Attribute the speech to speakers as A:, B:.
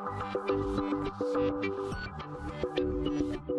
A: Música